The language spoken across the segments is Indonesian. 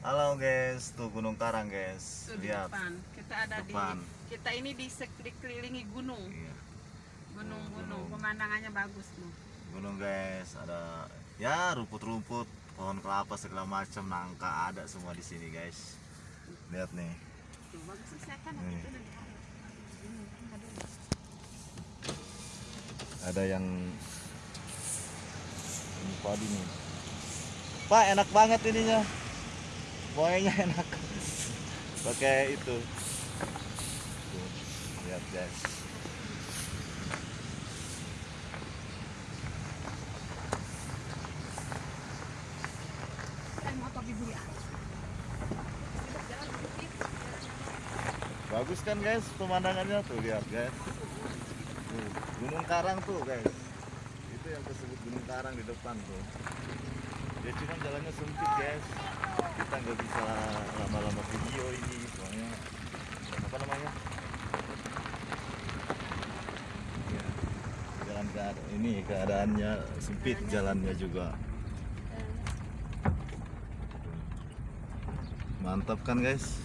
Halo guys, tuh Gunung Karang guys. Tuh di Lihat. depan. Kita ada Depan. di kita ini di dikelilingi gunung. Iya, Gunung-gunung. Gunung. Pemandangannya bagus loh. gunung guys, ada ya rumput-rumput, pohon kelapa segala macam, nangka ada semua di sini guys. Lihat nih. Tuh bagus sih kan itu. Ada yang ini padi nih. Pak, enak banget ininya. Buahnya enak. Pakai itu. Tuh, lihat guys. Ah. Bagus kan guys pemandangannya tuh lihat guys. Tuh, Gunung Karang tuh guys. Itu yang tersebut Gunung Karang di depan tuh. Ya cuma jalannya sempit guys. Kita nggak bisa lama-lama video ini soalnya apa namanya? Ya, jalan keadaan ini keadaannya sempit jalannya juga. Mantap kan guys?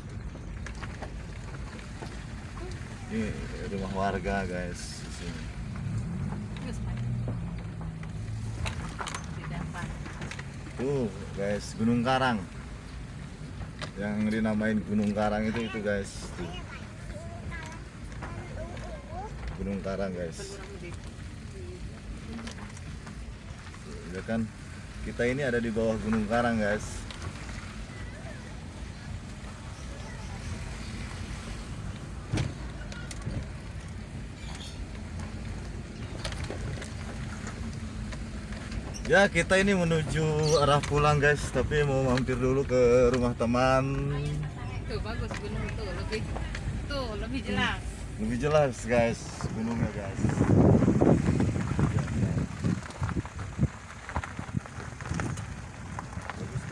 Ini rumah warga guys di sini. Tuh guys, Gunung Karang. Yang dinamain Gunung Karang itu itu guys. Tuh. Gunung Karang guys. Ya kan? Kita ini ada di bawah Gunung Karang guys. Ya kita ini menuju arah pulang guys, tapi mau mampir dulu ke rumah teman. Tuh bagus gunung tuh lebih tuh lebih jelas. Lebih jelas guys gunungnya guys. Ya. Bagus?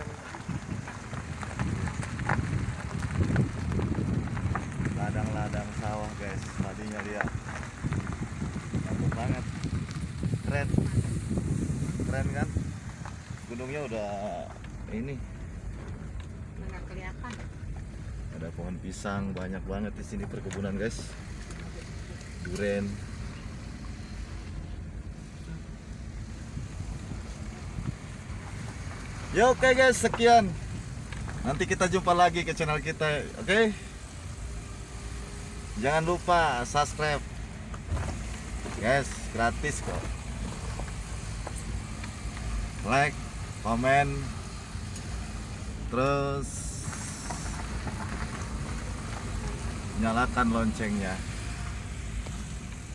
Ladang-ladang sawah guys, tadinya lihat. Mantap banget. Keren. Keren kan? Gunungnya udah ini. Nggak kelihatan. ada pohon pisang banyak banget di sini perkebunan guys. Duren. Ya oke guys sekian. Nanti kita jumpa lagi ke channel kita oke? Jangan lupa subscribe. Guys gratis kok like komen terus nyalakan loncengnya